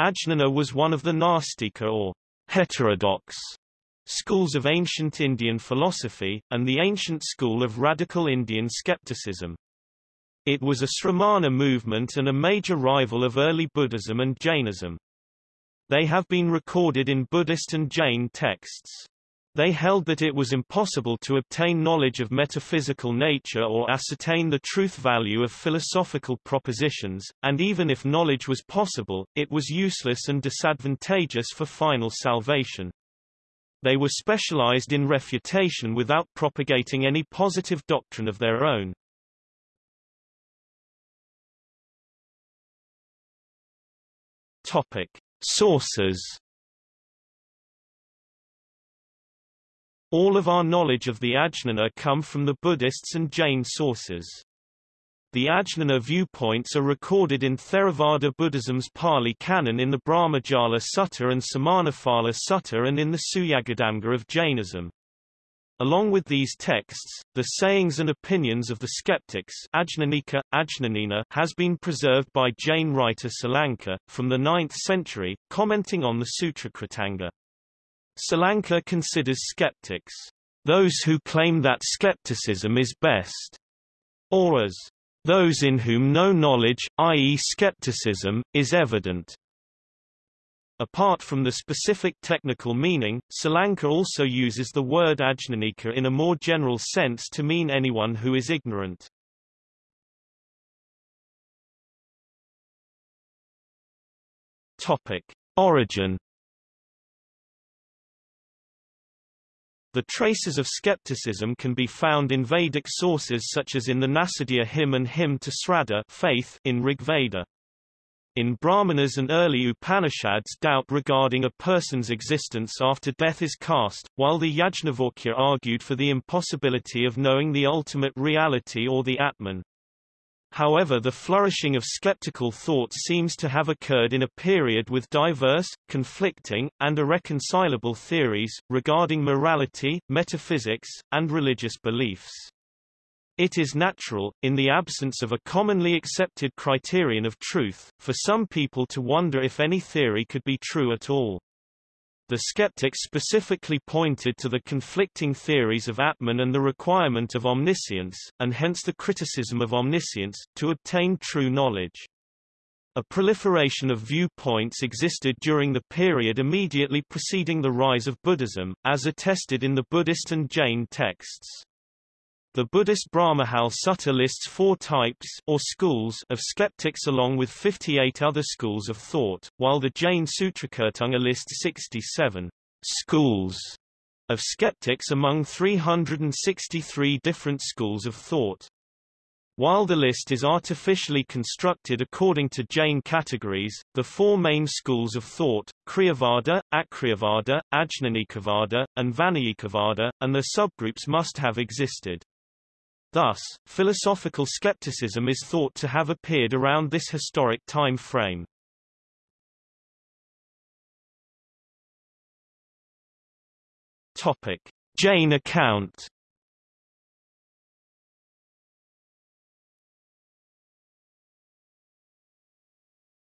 Ajnana was one of the Nastika or heterodox schools of ancient Indian philosophy, and the ancient school of radical Indian skepticism. It was a Sramana movement and a major rival of early Buddhism and Jainism. They have been recorded in Buddhist and Jain texts. They held that it was impossible to obtain knowledge of metaphysical nature or ascertain the truth value of philosophical propositions, and even if knowledge was possible, it was useless and disadvantageous for final salvation. They were specialized in refutation without propagating any positive doctrine of their own. Topic. Sources All of our knowledge of the Ajnana come from the Buddhists and Jain sources. The Ajnana viewpoints are recorded in Theravada Buddhism's Pali Canon in the Brahmajala Sutta and Samanaphala Sutta and in the Suyagadamga of Jainism. Along with these texts, the sayings and opinions of the skeptics Ajnanika, Ajnanina has been preserved by Jain writer Salanka, from the 9th century, commenting on the Sutrakritanga. Salanka considers skeptics, those who claim that skepticism is best, or as those in whom no knowledge, i.e. skepticism, is evident. Apart from the specific technical meaning, Salanka also uses the word ajnanika in a more general sense to mean anyone who is ignorant. Topic. Origin The traces of skepticism can be found in Vedic sources such as in the Nasadiya hymn and hymn to Sraddha faith in Rigveda. In Brahmanas and early Upanishads doubt regarding a person's existence after death is cast, while the Yajnavalkya argued for the impossibility of knowing the ultimate reality or the Atman. However the flourishing of skeptical thought seems to have occurred in a period with diverse, conflicting, and irreconcilable theories, regarding morality, metaphysics, and religious beliefs. It is natural, in the absence of a commonly accepted criterion of truth, for some people to wonder if any theory could be true at all. The skeptics specifically pointed to the conflicting theories of Atman and the requirement of omniscience, and hence the criticism of omniscience, to obtain true knowledge. A proliferation of viewpoints existed during the period immediately preceding the rise of Buddhism, as attested in the Buddhist and Jain texts. The Buddhist Brahmajala Sutta lists four types or schools of skeptics along with 58 other schools of thought, while the Jain Sutrakritanga lists 67 schools of skeptics among 363 different schools of thought. While the list is artificially constructed according to Jain categories, the four main schools of thought, Kriyavada, Akriyavada, Ajnanikavada, and Vainayikavada, and their subgroups must have existed. Thus, philosophical skepticism is thought to have appeared around this historic time frame. Topic: Jain account.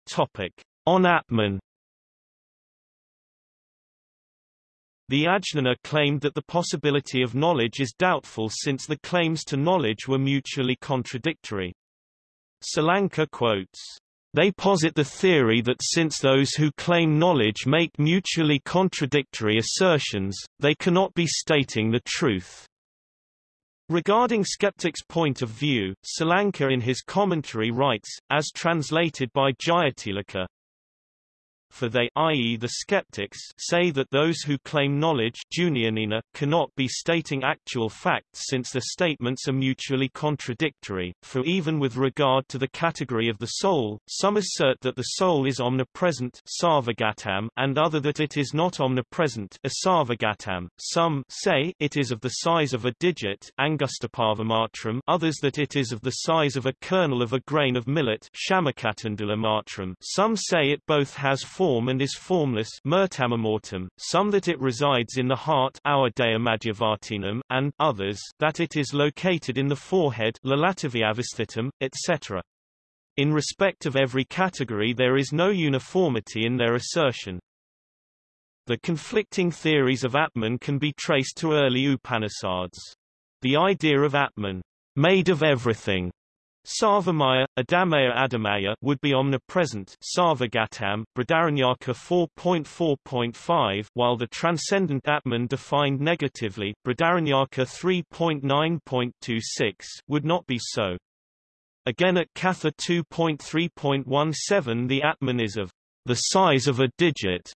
Topic: On The Ajnana claimed that the possibility of knowledge is doubtful since the claims to knowledge were mutually contradictory. Salanka quotes, they posit the theory that since those who claim knowledge make mutually contradictory assertions, they cannot be stating the truth. Regarding skeptics' point of view, Salanka in his commentary writes, as translated by Jayatilaka, for they i.e. the skeptics say that those who claim knowledge Junianina cannot be stating actual facts since the statements are mutually contradictory, for even with regard to the category of the soul, some assert that the soul is omnipresent and other that it is not omnipresent some say it is of the size of a digit others that it is of the size of a kernel of a grain of millet some say it both has form and is formless some that it resides in the heart and others that it is located in the forehead etc. In respect of every category there is no uniformity in their assertion. The conflicting theories of Atman can be traced to early Upanishads. The idea of Atman, made of everything, Sarvamaya, Adamaya Adamaya would be omnipresent Sarvagatam, Brihadaranyaka 4.4.5 while the transcendent Atman defined negatively Brihadaranyaka 3.9.26 would not be so. Again at Katha 2.3.17 the Atman is of the size of a digit,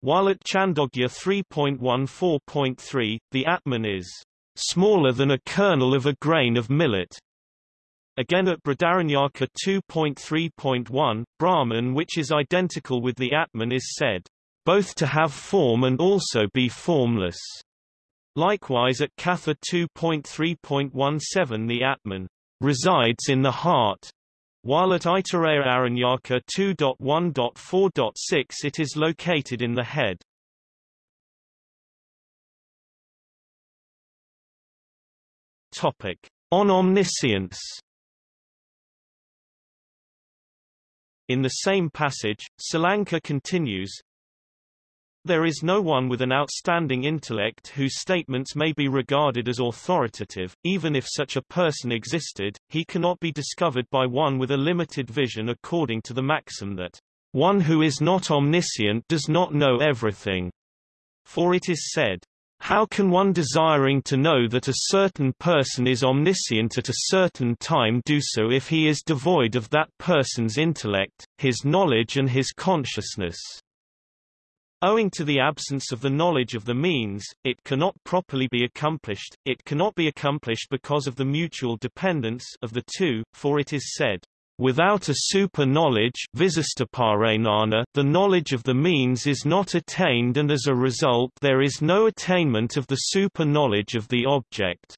while at Chandogya 3.14.3, the Atman is smaller than a kernel of a grain of millet. Again at Brihadaranyaka 2.3.1, Brahman which is identical with the Atman is said, both to have form and also be formless. Likewise at Katha 2.3.17 the Atman resides in the heart, while at Aitareya Aranyaka 2.1.4.6 it is located in the head. Topic. On omniscience In the same passage, Salanka continues, There is no one with an outstanding intellect whose statements may be regarded as authoritative, even if such a person existed, he cannot be discovered by one with a limited vision according to the maxim that, One who is not omniscient does not know everything. For it is said, how can one desiring to know that a certain person is omniscient at a certain time do so if he is devoid of that person's intellect, his knowledge and his consciousness? Owing to the absence of the knowledge of the means, it cannot properly be accomplished, it cannot be accomplished because of the mutual dependence of the two, for it is said, Without a super-knowledge the knowledge of the means is not attained and as a result there is no attainment of the super-knowledge of the object.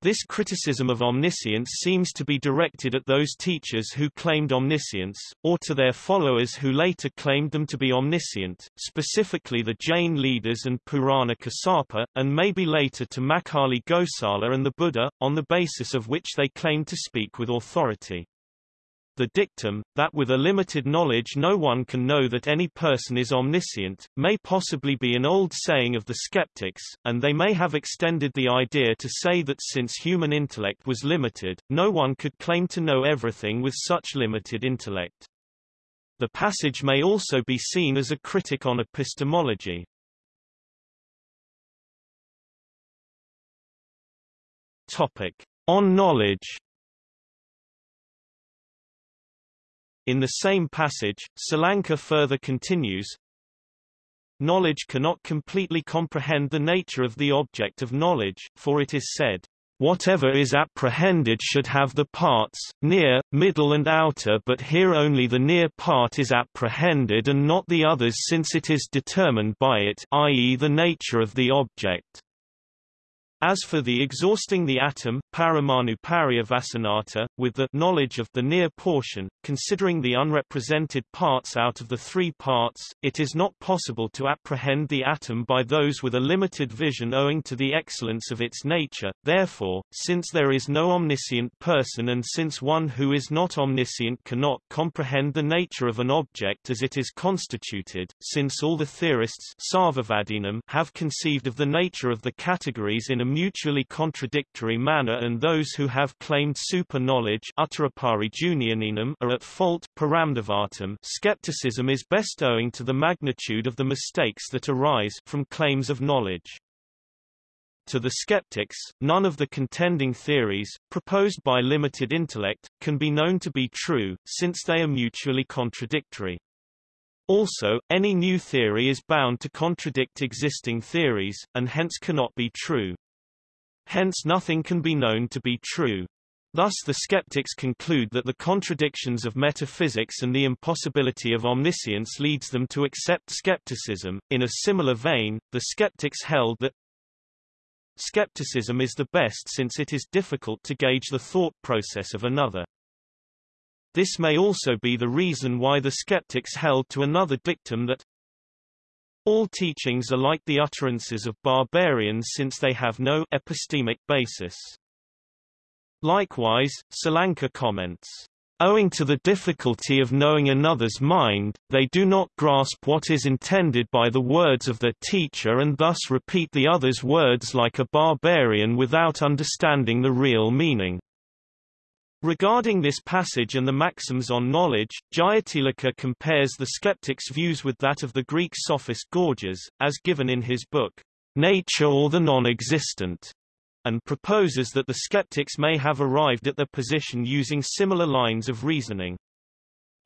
This criticism of omniscience seems to be directed at those teachers who claimed omniscience, or to their followers who later claimed them to be omniscient, specifically the Jain leaders and Purana Kassapa, and maybe later to Makkhali Gosala and the Buddha, on the basis of which they claimed to speak with authority. The dictum, that with a limited knowledge no one can know that any person is omniscient, may possibly be an old saying of the skeptics, and they may have extended the idea to say that since human intellect was limited, no one could claim to know everything with such limited intellect. The passage may also be seen as a critic on epistemology. Topic. On knowledge In the same passage, Salanka further continues, Knowledge cannot completely comprehend the nature of the object of knowledge, for it is said, Whatever is apprehended should have the parts, near, middle and outer but here only the near part is apprehended and not the others since it is determined by it i.e. the nature of the object. As for the exhausting the atom, paramanu pariyavasanata, with the knowledge of the near portion, considering the unrepresented parts out of the three parts, it is not possible to apprehend the atom by those with a limited vision owing to the excellence of its nature. Therefore, since there is no omniscient person and since one who is not omniscient cannot comprehend the nature of an object as it is constituted, since all the theorists have conceived of the nature of the categories in a mutually contradictory manner and those who have claimed super-knowledge are at fault skepticism is best owing to the magnitude of the mistakes that arise from claims of knowledge. To the skeptics, none of the contending theories, proposed by limited intellect, can be known to be true, since they are mutually contradictory. Also, any new theory is bound to contradict existing theories, and hence cannot be true. Hence nothing can be known to be true. Thus the skeptics conclude that the contradictions of metaphysics and the impossibility of omniscience leads them to accept skepticism. In a similar vein, the skeptics held that skepticism is the best since it is difficult to gauge the thought process of another. This may also be the reason why the skeptics held to another dictum that all teachings are like the utterances of barbarians since they have no epistemic basis. Likewise, Salanka comments, Owing to the difficulty of knowing another's mind, they do not grasp what is intended by the words of their teacher and thus repeat the other's words like a barbarian without understanding the real meaning. Regarding this passage and the maxims on knowledge, Jayatilaka compares the skeptic's views with that of the Greek sophist Gorgias, as given in his book, Nature or the Non-Existent and proposes that the skeptics may have arrived at their position using similar lines of reasoning.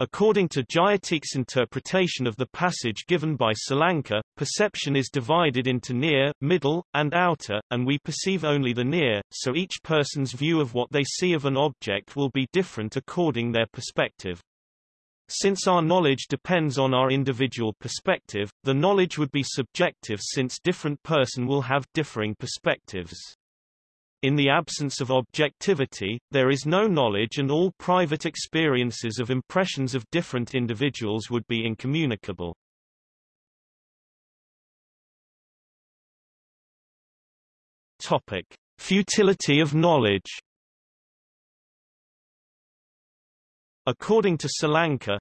According to Jayatik's interpretation of the passage given by Salanka, perception is divided into near, middle, and outer, and we perceive only the near, so each person's view of what they see of an object will be different according their perspective. Since our knowledge depends on our individual perspective, the knowledge would be subjective since different person will have differing perspectives. In the absence of objectivity, there is no knowledge and all private experiences of impressions of different individuals would be incommunicable. Topic: Futility of knowledge. According to Salanka,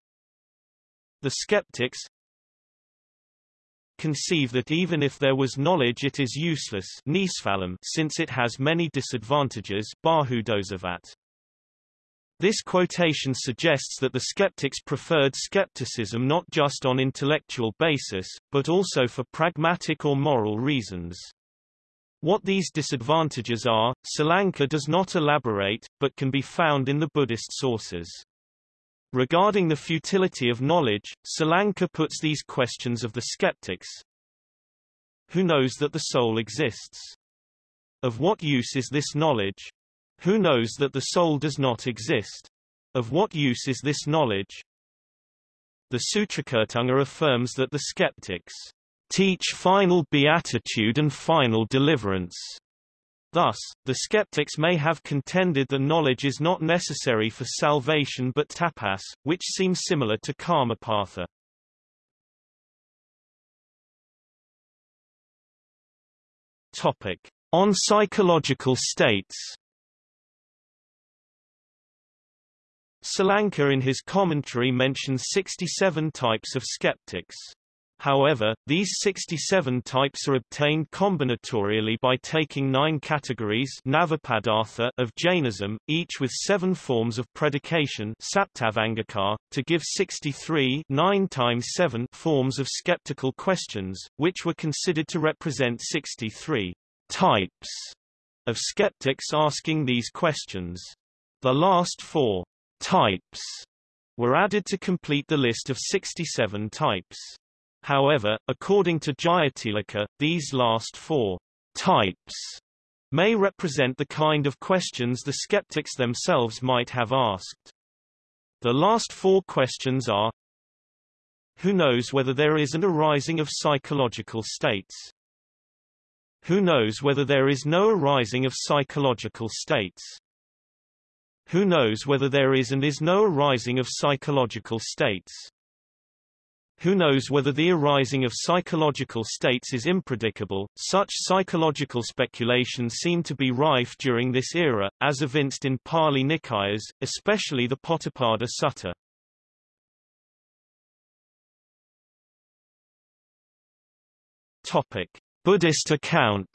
the skeptics, conceive that even if there was knowledge it is useless since it has many disadvantages This quotation suggests that the skeptics preferred skepticism not just on intellectual basis, but also for pragmatic or moral reasons. What these disadvantages are, Salanka does not elaborate, but can be found in the Buddhist sources. Regarding the futility of knowledge, Salanka puts these questions of the skeptics. Who knows that the soul exists? Of what use is this knowledge? Who knows that the soul does not exist? Of what use is this knowledge? The Sutrakritanga affirms that the skeptics teach final beatitude and final deliverance. Thus, the skeptics may have contended that knowledge is not necessary for salvation but tapas, which seems similar to karmapatha. Topic. On psychological states Salanka in his commentary mentions 67 types of skeptics. However, these 67 types are obtained combinatorially by taking nine categories of Jainism, each with seven forms of predication to give 63 9 times 7 forms of skeptical questions, which were considered to represent 63 types of skeptics asking these questions. The last four types were added to complete the list of 67 types. However, according to Jayatilaka, these last four types may represent the kind of questions the skeptics themselves might have asked. The last four questions are Who knows whether there is an arising of psychological states? Who knows whether there is no arising of psychological states? Who knows whether there is and is no arising of psychological states? Who knows whether the arising of psychological states is impredicable? Such psychological speculations seem to be rife during this era, as evinced in Pali Nikayas, especially the Potthapada Sutta. Topic: Buddhist account.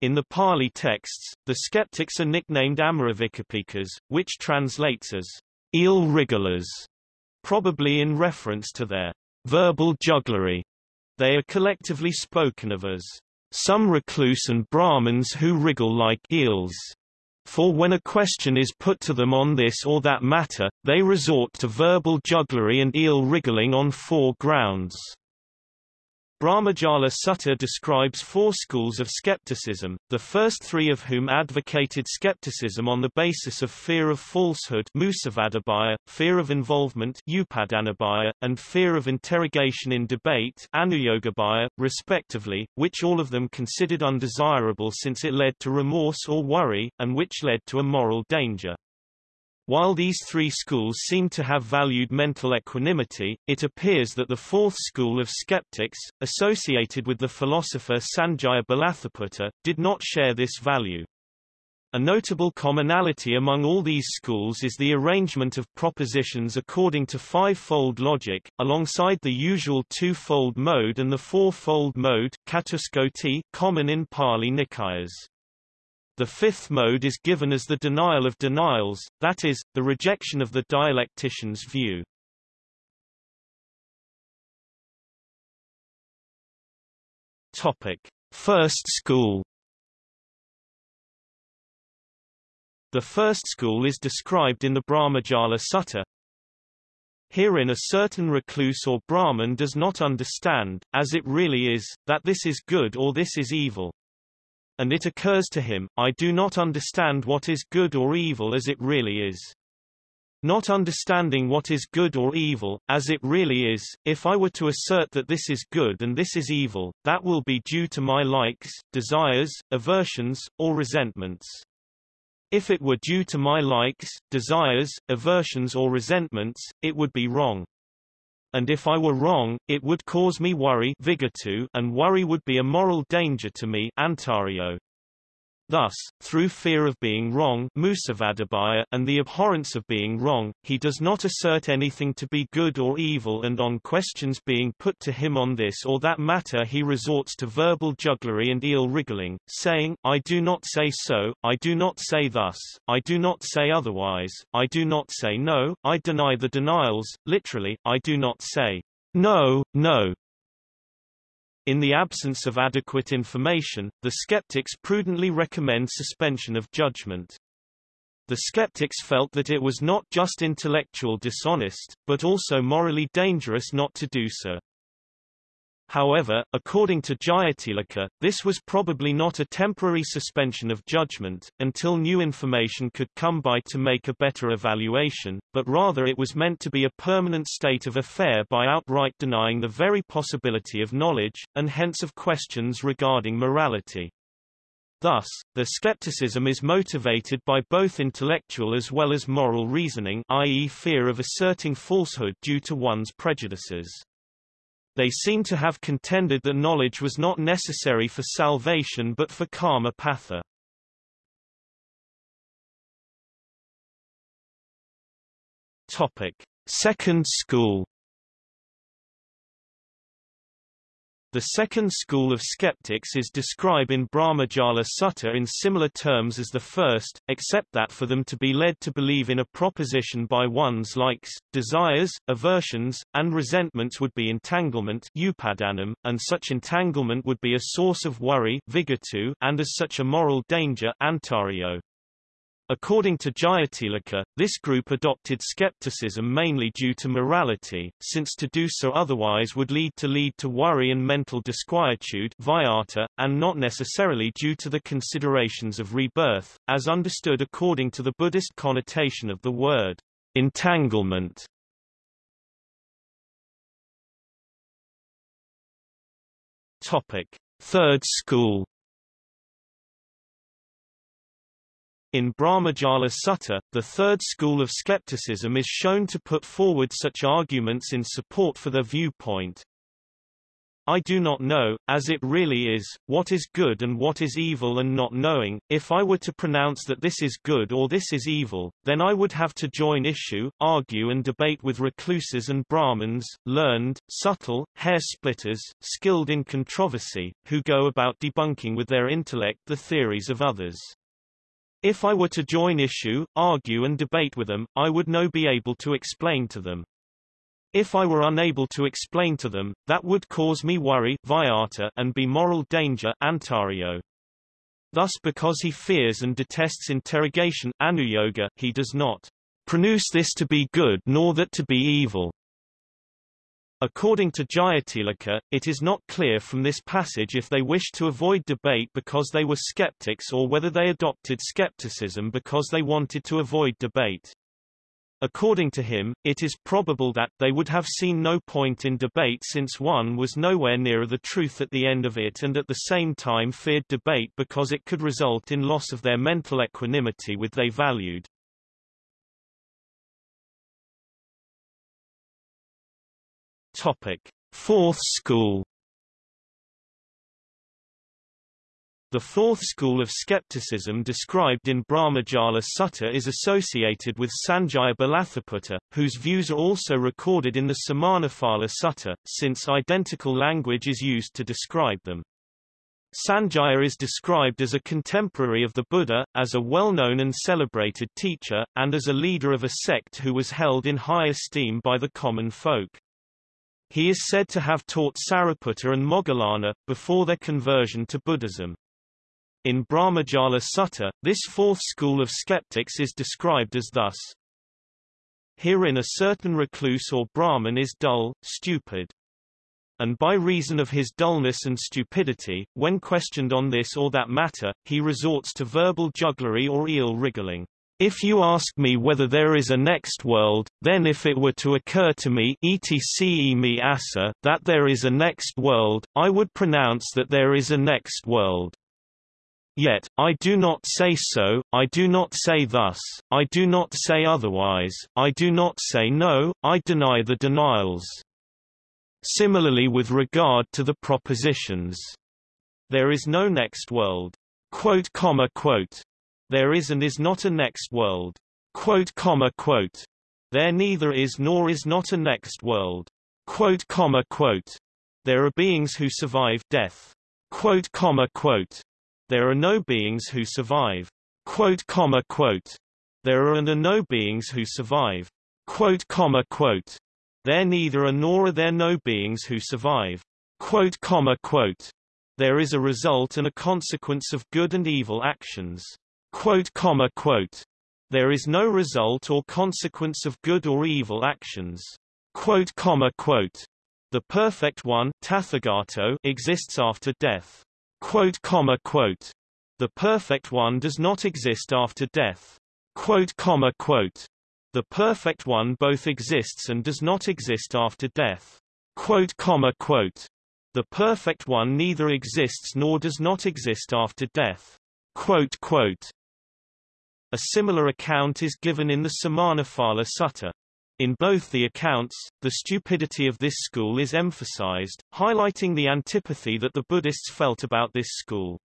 In the Pali texts, the skeptics are nicknamed Amaravikalpikas, which translates as eel wrigglers, probably in reference to their verbal jugglery. They are collectively spoken of as some recluse and Brahmins who wriggle like eels. For when a question is put to them on this or that matter, they resort to verbal jugglery and eel wriggling on four grounds. Brahmajala Sutta describes four schools of skepticism, the first three of whom advocated skepticism on the basis of fear of falsehood fear of involvement and fear of interrogation in debate respectively, which all of them considered undesirable since it led to remorse or worry, and which led to a moral danger. While these three schools seem to have valued mental equanimity, it appears that the fourth school of skeptics, associated with the philosopher Sanjaya Belatthaputta, did not share this value. A notable commonality among all these schools is the arrangement of propositions according to five-fold logic, alongside the usual two-fold mode and the four-fold mode common in Pali Nikayas. The fifth mode is given as the denial of denials, that is, the rejection of the dialectician's view. Topic. First school The first school is described in the Brahmajala Sutta. Herein a certain recluse or Brahman does not understand, as it really is, that this is good or this is evil and it occurs to him, I do not understand what is good or evil as it really is. Not understanding what is good or evil, as it really is, if I were to assert that this is good and this is evil, that will be due to my likes, desires, aversions, or resentments. If it were due to my likes, desires, aversions or resentments, it would be wrong and if I were wrong, it would cause me worry and worry would be a moral danger to me Antario. Thus, through fear of being wrong and the abhorrence of being wrong, he does not assert anything to be good or evil and on questions being put to him on this or that matter he resorts to verbal jugglery and eel-wriggling, saying, I do not say so, I do not say thus, I do not say otherwise, I do not say no, I deny the denials, literally, I do not say, no, no, in the absence of adequate information, the skeptics prudently recommend suspension of judgment. The skeptics felt that it was not just intellectual dishonest, but also morally dangerous not to do so. However, according to Jayatilaka, this was probably not a temporary suspension of judgment, until new information could come by to make a better evaluation, but rather it was meant to be a permanent state of affair by outright denying the very possibility of knowledge, and hence of questions regarding morality. Thus, the skepticism is motivated by both intellectual as well as moral reasoning i.e. fear of asserting falsehood due to one's prejudices. They seem to have contended that knowledge was not necessary for salvation but for karma patha. Topic: Second school The second school of skeptics is described in Brahmajala Sutta in similar terms as the first, except that for them to be led to believe in a proposition by one's likes, desires, aversions, and resentments would be entanglement and such entanglement would be a source of worry and as such a moral danger antario. According to Jayatilaka, this group adopted skepticism mainly due to morality, since to do so otherwise would lead to lead to worry and mental disquietude vyata, and not necessarily due to the considerations of rebirth, as understood according to the Buddhist connotation of the word entanglement. Topic: Third school In Brahmajala Sutta, the third school of skepticism is shown to put forward such arguments in support for their viewpoint. I do not know, as it really is, what is good and what is evil and not knowing, if I were to pronounce that this is good or this is evil, then I would have to join issue, argue and debate with recluses and Brahmins, learned, subtle, hair-splitters, skilled in controversy, who go about debunking with their intellect the theories of others. If I were to join issue, argue and debate with them, I would no be able to explain to them. If I were unable to explain to them, that would cause me worry vyata, and be moral danger antario. Thus because he fears and detests interrogation anuyoga, he does not pronounce this to be good nor that to be evil. According to Jayatilaka, it is not clear from this passage if they wished to avoid debate because they were skeptics or whether they adopted skepticism because they wanted to avoid debate. According to him, it is probable that, they would have seen no point in debate since one was nowhere nearer the truth at the end of it and at the same time feared debate because it could result in loss of their mental equanimity with they valued. Topic. Fourth school The fourth school of skepticism described in Brahmajala Sutta is associated with Sanjaya Belatthaputta, whose views are also recorded in the Samanaphala Sutta, since identical language is used to describe them. Sanjaya is described as a contemporary of the Buddha, as a well-known and celebrated teacher, and as a leader of a sect who was held in high esteem by the common folk. He is said to have taught Sariputta and Moggallana, before their conversion to Buddhism. In Brahmajala Sutta, this fourth school of skeptics is described as thus. Herein a certain recluse or Brahman is dull, stupid. And by reason of his dullness and stupidity, when questioned on this or that matter, he resorts to verbal jugglery or eel wriggling. If you ask me whether there is a next world, then if it were to occur to me that there is a next world, I would pronounce that there is a next world. Yet, I do not say so, I do not say thus, I do not say otherwise, I do not say no, I deny the denials. Similarly with regard to the propositions. There is no next world. Quote, comma, quote. There is and is not a next world. Quote, comma, quote. There neither is nor is not a next world. Quote, comma, quote. There are beings who survive death. Quote, comma, quote. There are no beings who survive. Quote, comma, quote. There are and are no beings who survive. Quote, comma, quote. There neither are nor are there no beings who survive. Quote, comma, quote. There is a result and a consequence of good and evil actions. Quote, comma, quote. There is no result or consequence of good or evil actions. Quote, comma, quote. The perfect one Tathagato exists after death. Quote, comma, quote. The perfect one does not exist after death. Quote, comma, quote. The perfect one both exists and does not exist after death. Quote, comma, quote. The perfect one neither exists nor does not exist after death. Quote, quote. A similar account is given in the Samanaphala Sutta. In both the accounts, the stupidity of this school is emphasized, highlighting the antipathy that the Buddhists felt about this school.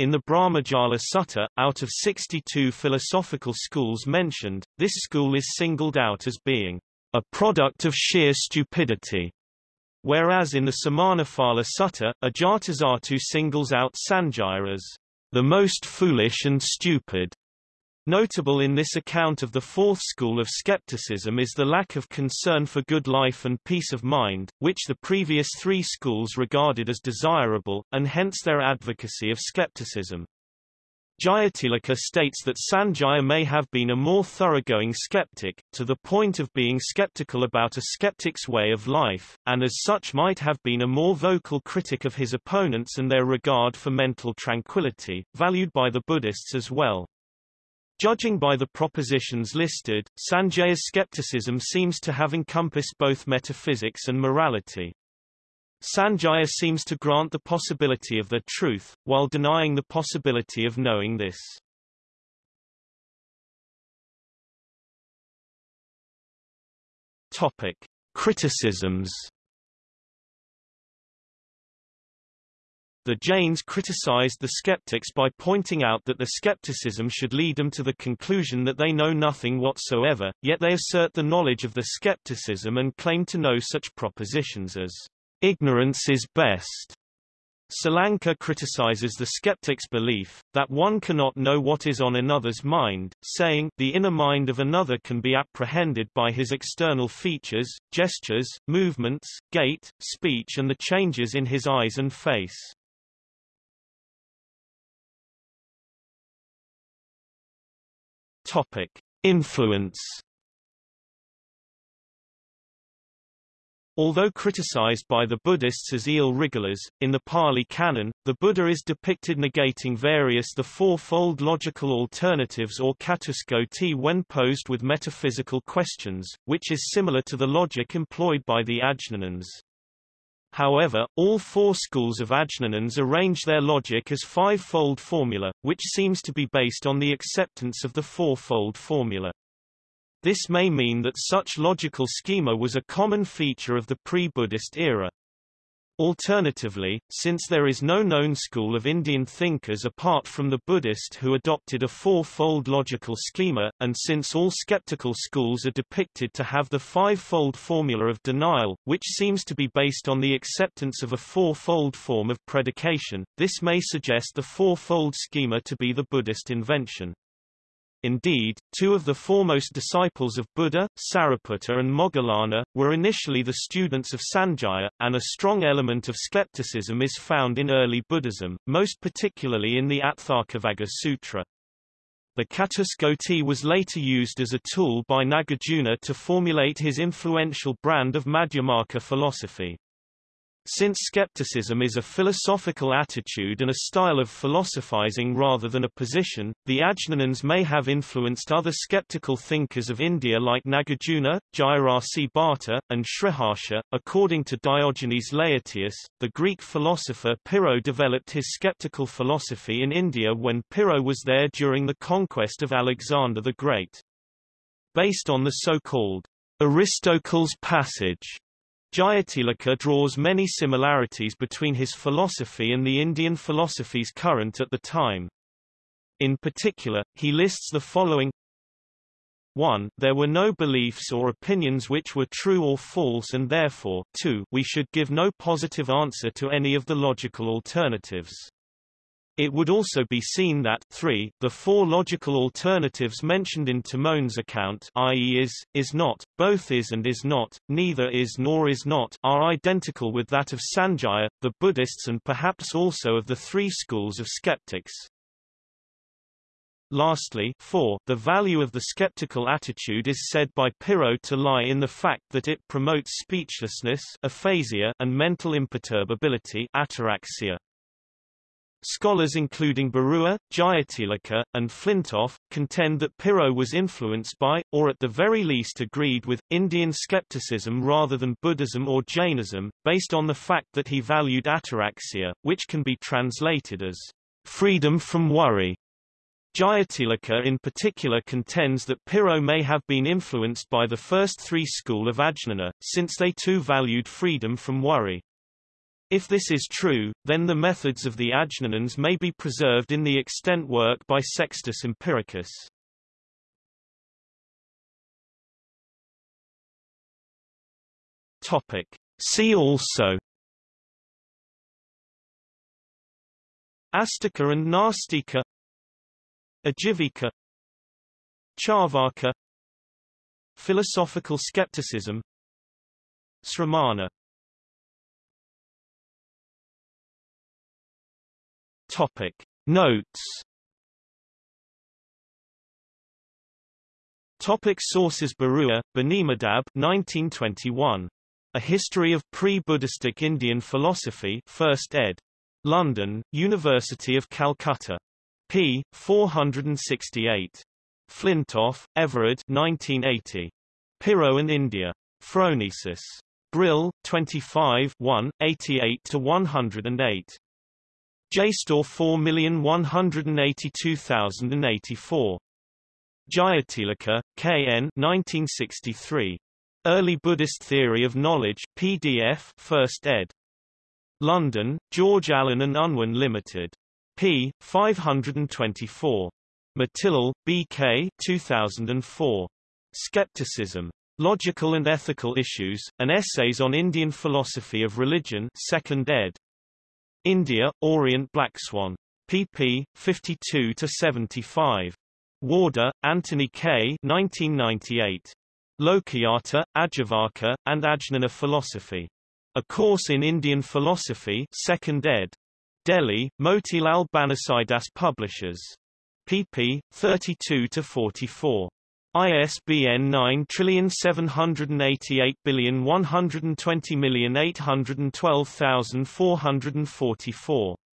In the Brahmajala Sutta, out of 62 philosophical schools mentioned, this school is singled out as being a product of sheer stupidity, whereas in the Samanaphala Sutta, Ajatasattu singles out Sanjaya as the most foolish and stupid. Notable in this account of the fourth school of skepticism is the lack of concern for good life and peace of mind, which the previous three schools regarded as desirable, and hence their advocacy of skepticism. Jayatilaka states that Sanjaya may have been a more thoroughgoing skeptic, to the point of being skeptical about a skeptic's way of life, and as such might have been a more vocal critic of his opponents and their regard for mental tranquility, valued by the Buddhists as well. Judging by the propositions listed, Sanjaya's skepticism seems to have encompassed both metaphysics and morality. Sanjaya seems to grant the possibility of their truth, while denying the possibility of knowing this. Topic. Criticisms The Jains criticized the skeptics by pointing out that the skepticism should lead them to the conclusion that they know nothing whatsoever, yet they assert the knowledge of the skepticism and claim to know such propositions as ignorance is best. Salanka criticizes the skeptic's belief, that one cannot know what is on another's mind, saying, the inner mind of another can be apprehended by his external features, gestures, movements, gait, speech and the changes in his eyes and face. Topic: Influence. Although criticized by the Buddhists as eel wrigglers, in the Pali Canon, the Buddha is depicted negating various the fourfold logical alternatives or catuskoti when posed with metaphysical questions, which is similar to the logic employed by the Ajnanins. However, all four schools of Ajnanins arrange their logic as five-fold formula, which seems to be based on the acceptance of the four-fold formula. This may mean that such logical schema was a common feature of the pre-Buddhist era. Alternatively, since there is no known school of Indian thinkers apart from the Buddhist who adopted a four-fold logical schema, and since all skeptical schools are depicted to have the five-fold formula of denial, which seems to be based on the acceptance of a four-fold form of predication, this may suggest the four-fold schema to be the Buddhist invention. Indeed, two of the foremost disciples of Buddha, Sariputta and Moggallana, were initially the students of Sanjaya, and a strong element of skepticism is found in early Buddhism, most particularly in the Atthakavagga Sutra. The Catuskoti was later used as a tool by Nagarjuna to formulate his influential brand of Madhyamaka philosophy. Since skepticism is a philosophical attitude and a style of philosophizing rather than a position, the Ajnanins may have influenced other skeptical thinkers of India like Nagarjuna, Jayarasi Bhatta, and Sriharsha. According to Diogenes Laertius, the Greek philosopher Pyrrho developed his skeptical philosophy in India when Pyrrho was there during the conquest of Alexander the Great. Based on the so-called Aristocles passage Jayatilaka draws many similarities between his philosophy and the Indian philosophies current at the time. In particular, he lists the following 1. There were no beliefs or opinions which were true or false and therefore 2. We should give no positive answer to any of the logical alternatives. It would also be seen that 3. The four logical alternatives mentioned in Timon's account i.e. is, is not, both is and is not, neither is nor is not are identical with that of Sanjaya, the Buddhists and perhaps also of the three schools of skeptics. Lastly, 4. The value of the skeptical attitude is said by Pyrrho to lie in the fact that it promotes speechlessness aphasia and mental imperturbability ataraxia. Scholars including Barua, Jayatilaka, and Flintoff, contend that Pyrrho was influenced by, or at the very least agreed with, Indian skepticism rather than Buddhism or Jainism, based on the fact that he valued ataraxia, which can be translated as freedom from worry. Jayatilaka in particular contends that Pyrrho may have been influenced by the first three school of Ajnana, since they too valued freedom from worry. If this is true, then the methods of the Ajnanins may be preserved in the extant work by Sextus Empiricus. Topic. See also Astika and Nastika Ajivika Charvaka Philosophical skepticism Sramana Topic Notes Topic sources Barua, Benimadhab 1921. A History of Pre-Buddhistic Indian Philosophy 1st ed. London, University of Calcutta. p. 468. Flintoff, Everard 1980. Pyrrho and India. Phronesis. Brill, 25 1, 88-108. JSTOR 4182084. Jayatilaka, K.N. 1963. Early Buddhist Theory of Knowledge, PDF 1st ed. London, George Allen and Unwin Limited. p. 524. Matilal, B.K. 2004. Skepticism. Logical and Ethical Issues, and Essays on Indian Philosophy of Religion 2nd ed. India, Orient Black Swan. pp. 52-75. Warder, Anthony K. 1998. Lokayata, Ajivaka, and Ajnana Philosophy. A Course in Indian Philosophy 2nd ed. Delhi, Motilal Banarsidass Publishers. pp. 32-44. ISBN 9788120812444.